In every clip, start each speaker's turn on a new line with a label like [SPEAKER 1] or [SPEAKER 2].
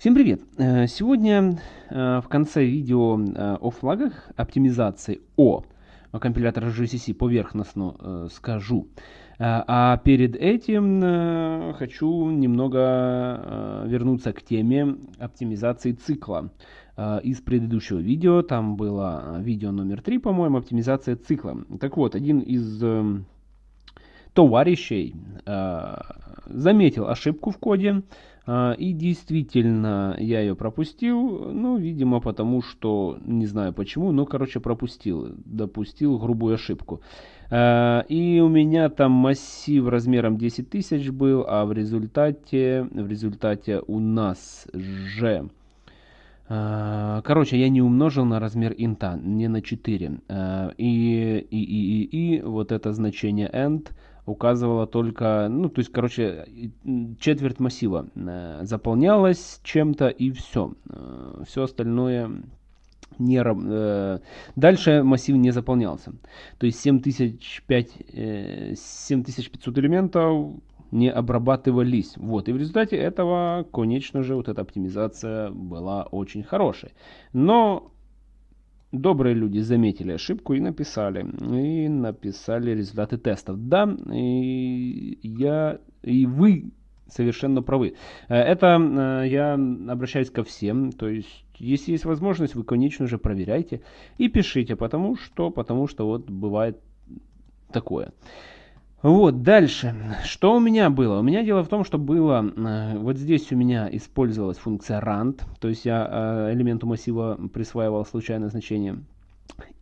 [SPEAKER 1] Всем привет! Э, сегодня э, в конце видео э, о флагах оптимизации о компилятора GCC поверхностно скажу. А перед этим хочу немного вернуться к теме оптимизации цикла. Из предыдущего видео, там было видео номер 3, по-моему, оптимизация цикла. Так вот, один из товарищей заметил ошибку в коде, а, и действительно, я ее пропустил, ну, видимо, потому что, не знаю почему, но, короче, пропустил, допустил грубую ошибку. А, и у меня там массив размером 10 тысяч был, а в результате, в результате у нас же... Короче, я не умножил на размер инта, не на 4. И, и, и, и, и вот это значение end указывала только, ну, то есть, короче, четверть массива э, заполнялась чем-то и все. Э, все остальное не, э, дальше массив не заполнялся. То есть 7005, 7500 элементов не обрабатывались. Вот. И в результате этого, конечно же, вот эта оптимизация была очень хорошей. Но Добрые люди заметили ошибку и написали. И написали результаты тестов. Да, и я, и вы совершенно правы. Э, это э, я обращаюсь ко всем. То есть, если есть возможность, вы, конечно же, проверяйте и пишите, потому что, потому что вот бывает такое. Вот, дальше. Что у меня было? У меня дело в том, что было, э, вот здесь у меня использовалась функция rand, то есть я э, элементу массива присваивал случайное значение.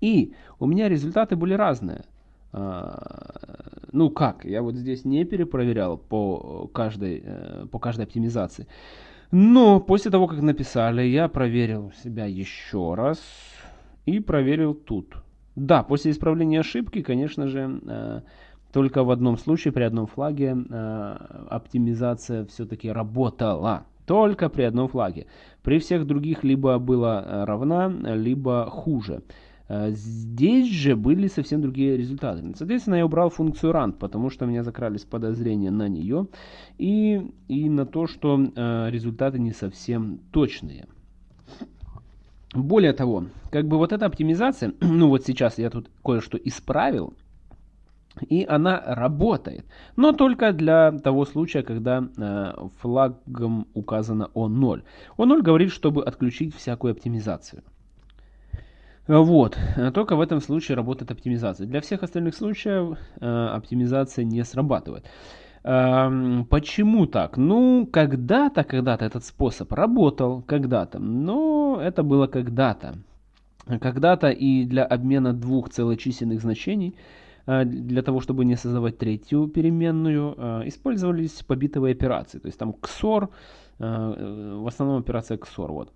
[SPEAKER 1] И у меня результаты были разные. А, ну как, я вот здесь не перепроверял по каждой, э, по каждой оптимизации. Но после того, как написали, я проверил себя еще раз и проверил тут. Да, после исправления ошибки, конечно же, только в одном случае, при одном флаге, э, оптимизация все-таки работала. Только при одном флаге. При всех других либо была э, равна, либо хуже. Э, здесь же были совсем другие результаты. Соответственно, я убрал функцию run, потому что у меня закрались подозрения на нее и, и на то, что результаты не совсем точные. Более того, как бы вот эта оптимизация, ну вот сейчас я тут кое-что исправил, и она работает. Но только для того случая, когда э, флагом указано O0. O0 говорит, чтобы отключить всякую оптимизацию. Вот, только в этом случае работает оптимизация. Для всех остальных случаев э, оптимизация не срабатывает. Э, почему так? Ну, когда-то, когда-то этот способ работал, когда-то, но это было когда-то. Когда-то и для обмена двух целочисленных значений Э, для того, чтобы не создавать третью переменную, э, использовались побитовые операции. То есть там XOR, э, в основном операция XOR. Вот.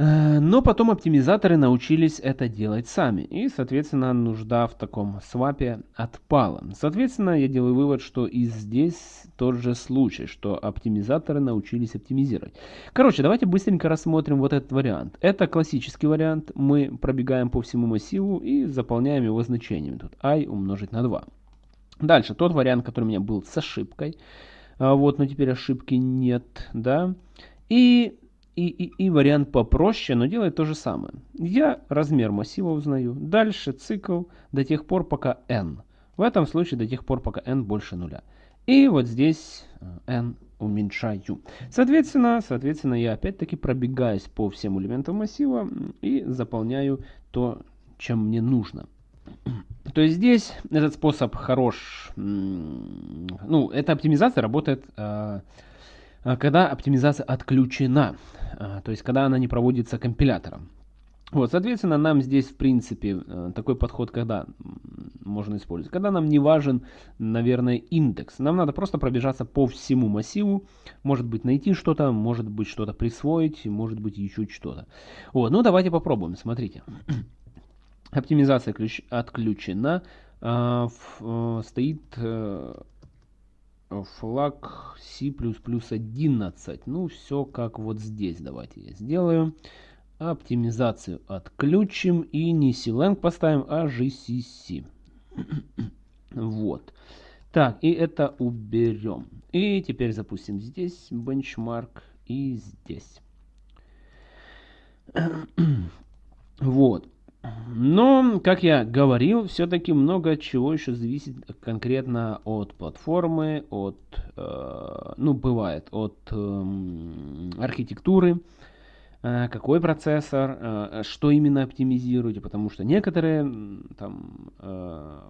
[SPEAKER 1] Э, но потом оптимизаторы научились это делать сами, и, соответственно, нужда в таком свапе отпала. Соответственно, я делаю вывод, что и здесь тот же случай, что оптимизаторы научились оптимизировать. Короче, давайте быстренько рассмотрим вот этот вариант. Это классический вариант. Мы пробегаем по всему массиву и заполняем его значениями. Тут i умножить на 2. Дальше, тот вариант, который у меня был с ошибкой. А вот, но теперь ошибки нет, да. И и, и, и вариант попроще, но делает то же самое. Я размер массива узнаю. Дальше цикл до тех пор, пока n. В этом случае до тех пор, пока n больше нуля. И вот здесь э, n уменьшаю. Соответственно, соответственно я опять-таки пробегаюсь по всем элементам массива и заполняю то, чем мне нужно. То есть здесь этот способ хорош. Ну, эта оптимизация работает, э, когда оптимизация отключена. А, то есть когда она не проводится компилятором. Вот, соответственно, нам здесь, в принципе, э, такой подход, когда можно использовать. Когда нам не важен, наверное, индекс. Нам надо просто пробежаться по всему массиву. Может быть, найти что-то, может быть, что-то присвоить, может быть, еще что-то. Вот, ну давайте попробуем. Смотрите. Оптимизация отключена. А, э, стоит э, флаг C++11. Ну, все как вот здесь. Давайте я сделаю. Оптимизацию отключим и не CLang поставим, а GCC. вот. Так, и это уберем. И теперь запустим здесь бенчмарк и здесь. Вот. Но, как я говорил, все-таки много чего еще зависит конкретно от платформы, от, э, ну, бывает, от э, архитектуры, э, какой процессор, э, что именно оптимизируете, потому что некоторые там э,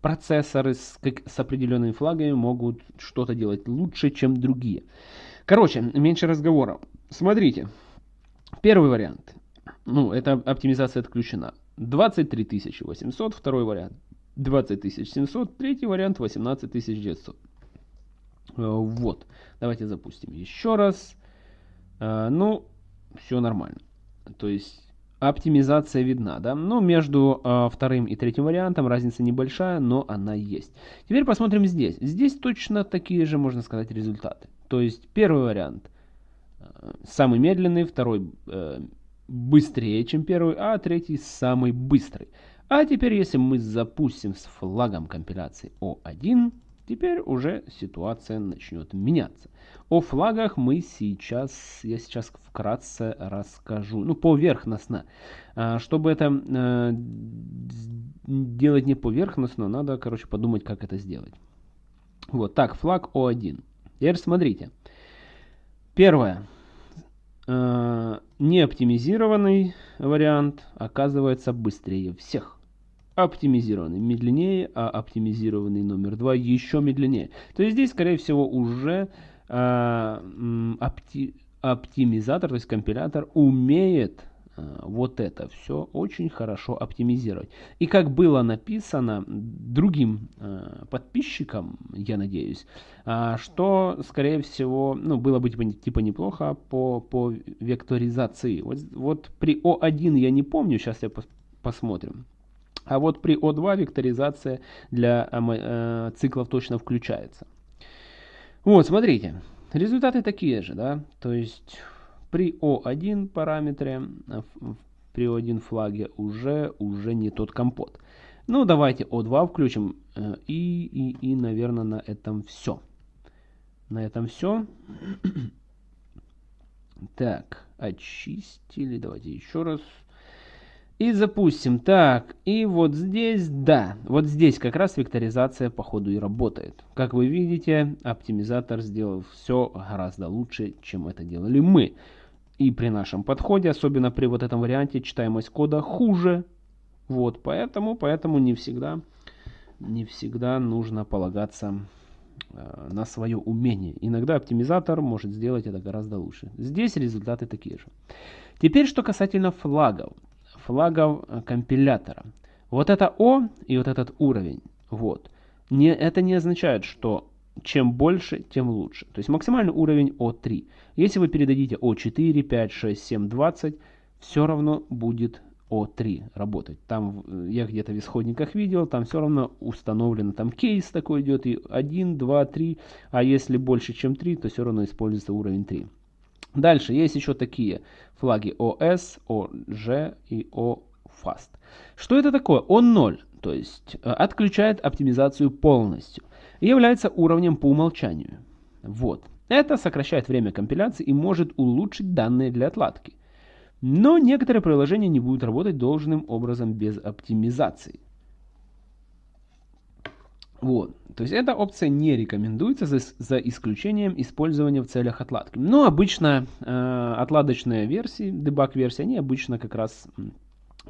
[SPEAKER 1] процессоры с, как, с определенными флагами могут что-то делать лучше, чем другие. Короче, меньше разговоров. Смотрите, первый вариант ну, эта оптимизация отключена. 23 800, второй вариант 20 700, третий вариант 18 900. Э, вот, давайте запустим еще раз. Э, ну, все нормально. То есть оптимизация видна, да? Но между э, вторым и третьим вариантом разница небольшая, но она есть. Теперь посмотрим здесь. Здесь точно такие же, можно сказать, результаты. То есть первый вариант самый медленный, второй быстрее, чем первый, а третий самый быстрый. А теперь, если мы запустим с флагом компиляции O1, теперь уже ситуация начнет меняться. О флагах мы сейчас, я сейчас вкратце расскажу, ну поверхностно. А, чтобы это э, делать не поверхностно, надо, короче, подумать, как это сделать. Вот, так, флаг O1. Теперь смотрите. Первое. Э, неоптимизированный вариант оказывается быстрее всех. Оптимизированный медленнее, а оптимизированный номер два еще медленнее. То есть здесь, скорее всего, уже э, опти, оптимизатор, то есть компилятор умеет вот это все очень хорошо оптимизировать. И как было написано другим э, подписчикам, я надеюсь, э, что, скорее всего, ну, было бы типа, типа неплохо по, по векторизации. Вот, вот при O1 я не помню, сейчас я пос посмотрим. А вот при O2 векторизация для э, э, циклов точно включается. Вот, смотрите, результаты такие же, да, то есть при O1 параметре, э, при O1 флаге уже, уже не тот компот. Ну, давайте O2 включим. Э, и, и, и, наверное, на этом все. На этом все. Так, очистили. Давайте еще раз. И запустим. Так, и вот здесь, да, вот здесь как раз векторизация по ходу и работает. Как вы видите, оптимизатор сделал все гораздо лучше, чем это делали мы. И при нашем подходе, особенно при вот этом варианте, читаемость кода хуже. Вот, поэтому, поэтому не всегда, не всегда нужно полагаться э, на свое умение. Иногда оптимизатор может сделать это гораздо лучше. Здесь результаты такие же. Теперь, что касательно флагов. Флагов э, компилятора. Вот это О и вот этот уровень. Вот. Не, это не означает, что чем больше, тем лучше. То есть максимальный уровень О3. Если вы передадите О4, 5, 6, 7, 20, все равно будет О3 работать. Там э, я где-то в исходниках видел, там все равно установлено, там кейс такой идет, и 1, 2, 3, а если больше, чем 3, то все равно используется уровень 3. Дальше есть еще такие флаги OS, OG и OFAST. Что это такое? O0, то есть э, отключает оптимизацию полностью является уровнем по умолчанию. Вот. Это сокращает время компиляции и может улучшить данные для отладки. Но некоторые приложения не будут работать должным образом без оптимизации. Вот. То есть эта опция не рекомендуется за, за исключением использования в целях отладки. Но обычно э, отладочные версии, дебаг версии, они обычно как раз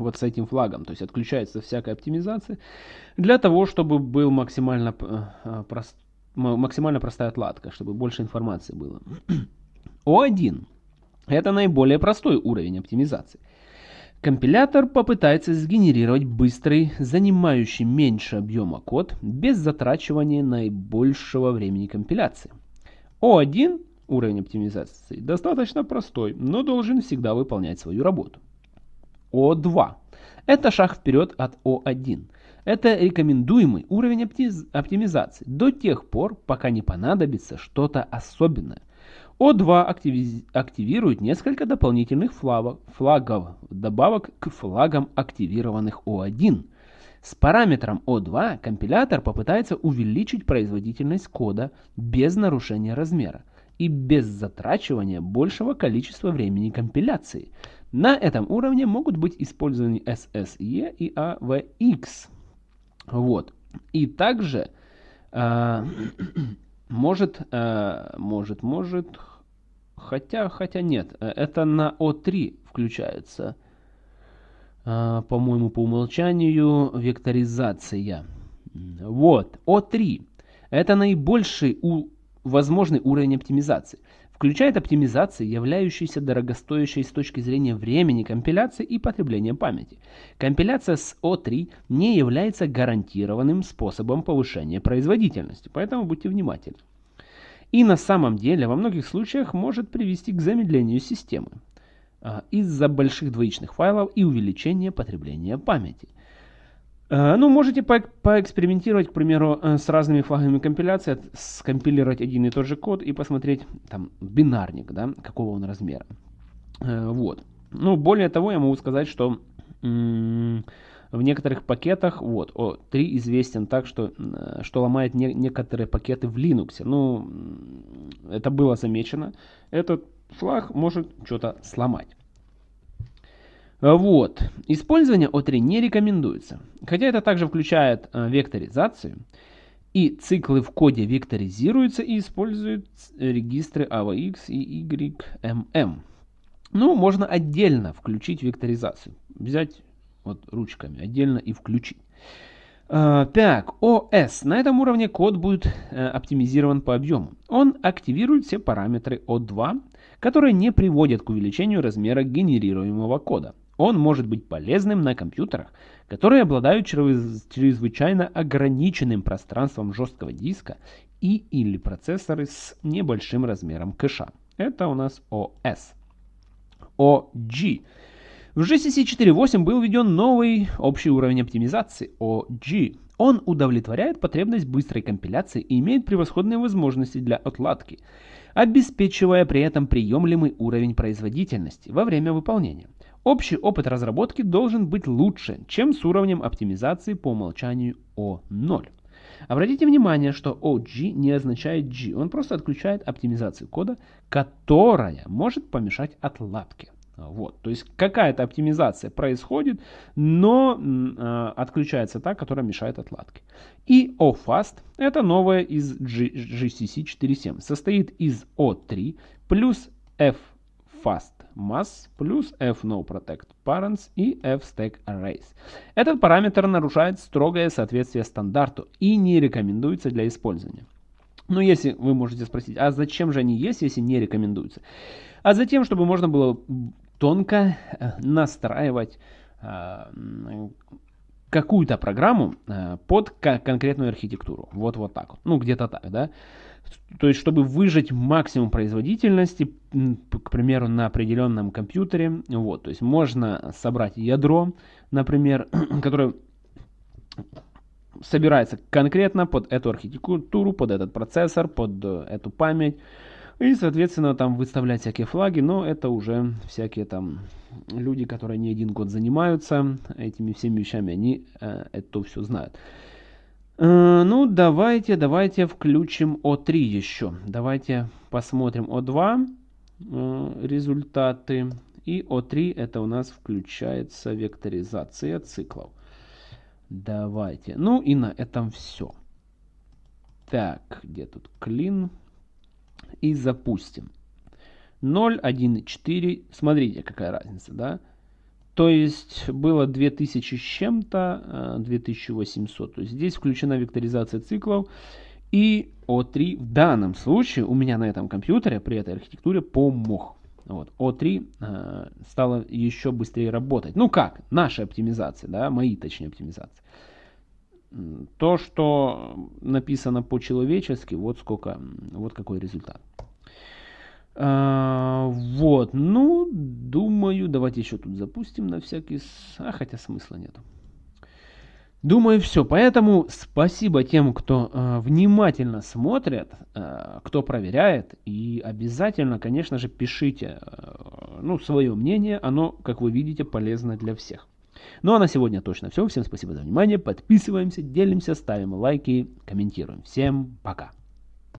[SPEAKER 1] вот с этим флагом. То есть отключается всякая оптимизация для того, чтобы был максимально, э, э, прост, максимально простая отладка, чтобы больше информации было. О1 это наиболее простой уровень оптимизации. Компилятор попытается сгенерировать быстрый, занимающий меньше объема код, без затрачивания наибольшего времени компиляции. О1 уровень оптимизации достаточно простой, но должен всегда выполнять свою работу. О2. Это шаг вперед от О1. Это рекомендуемый уровень оптимизации до тех пор, пока не понадобится что-то особенное. О2 активирует несколько дополнительных флагов, флагов, добавок к флагам активированных О1. С параметром О2 компилятор попытается увеличить производительность кода без нарушения размера и без затрачивания большего количества времени компиляции. На этом уровне могут быть использованы SSE и AVX. Вот. И также э, может, э, может, может, хотя, хотя нет, это на O3 включается, э, по-моему, по умолчанию векторизация. Вот, O3. Это наибольший у, возможный уровень оптимизации. Включает оптимизации, являющиеся дорогостоящей с точки зрения времени компиляции и потребления памяти. Компиляция с O3 не является гарантированным способом повышения производительности, поэтому будьте внимательны. И на самом деле во многих случаях может привести к замедлению системы а, из-за больших двоичных файлов и увеличения потребления памяти. Э, ну, можете по поэкспериментировать, к примеру, э, с разными флагами компиляции, скомпилировать один и тот же код и посмотреть там бинарник, да, какого он размера. Э, вот. Ну, более того, я могу сказать, что в некоторых пакетах, вот, O3 известен так, что, что ломает не, некоторые пакеты в Linux. Ну, это было замечено. Этот флаг может что-то сломать. Э, вот. Использование O3 не рекомендуется. Хотя это также включает э, векторизацию. И циклы в коде векторизируются и используют регистры AVX и YMM. Ну, можно отдельно включить векторизацию. Взять вот ручками отдельно и включить. Uh, так, OS. На этом уровне код будет uh, оптимизирован по объему. Он активирует все параметры O2, которые не приводят к увеличению размера генерируемого кода. Он может быть полезным на компьютерах, которые обладают чрезвычайно ограниченным пространством жесткого диска и или процессоры с небольшим размером кэша. Это у нас OS. OG. В GCC 4.8 был введен новый общий уровень оптимизации OG. Он удовлетворяет потребность быстрой компиляции и имеет превосходные возможности для отладки, обеспечивая при этом приемлемый уровень производительности во время выполнения. Общий опыт разработки должен быть лучше, чем с уровнем оптимизации по умолчанию O0. Обратите внимание, что OG не означает G, он просто отключает оптимизацию кода, которая может помешать отладке. Вот, то есть какая-то оптимизация происходит, но э, отключается та, которая мешает отладке. И OFast это новое из G, GCC 4.7, состоит из O3 плюс FFast mass плюс fNoProtectParents и fStackArrays. Этот параметр нарушает строгое соответствие стандарту и не рекомендуется для использования. Но если вы можете спросить, а зачем же они есть, если не рекомендуются? А затем, чтобы можно было тонко э, настраивать э, какую-то программу э, под конкретную архитектуру. Вот вот так. Ну, где-то так, да. То есть, чтобы выжать максимум производительности, к примеру, на определенном компьютере, вот, то есть можно собрать ядро, например, которое собирается конкретно под эту архитектуру, под этот процессор, под э, эту память, и, соответственно, там выставлять всякие флаги, но это уже всякие там люди, которые не один год занимаются этими всеми вещами, они э, это все знают. Э, ну, давайте, давайте включим О3 еще. Давайте посмотрим О2 э, результаты. И О3 это у нас включается векторизация циклов. Давайте. Ну и на этом все. Так, где тут клин? И запустим. 0, 1, 4. Смотрите, какая разница, да? То есть было 2000 с чем-то, 2800. Э, То есть здесь включена векторизация циклов. И O3 в данном случае у меня на этом компьютере при этой архитектуре помог. Вот. O3 э, стало еще быстрее работать. Ну как? Наша оптимизация, да, мои точнее оптимизации. То, что написано по-человечески, вот сколько, вот какой результат. Вот, ну, думаю, давайте еще тут запустим на всякий... А, хотя смысла нету. Думаю, все. Поэтому спасибо тем, кто э, внимательно смотрит, э, кто проверяет. И обязательно, конечно же, пишите э, ну, свое мнение. Оно, как вы видите, полезно для всех. Ну а на сегодня точно все. Всем спасибо за внимание. Подписываемся, делимся, ставим лайки, комментируем. Всем пока.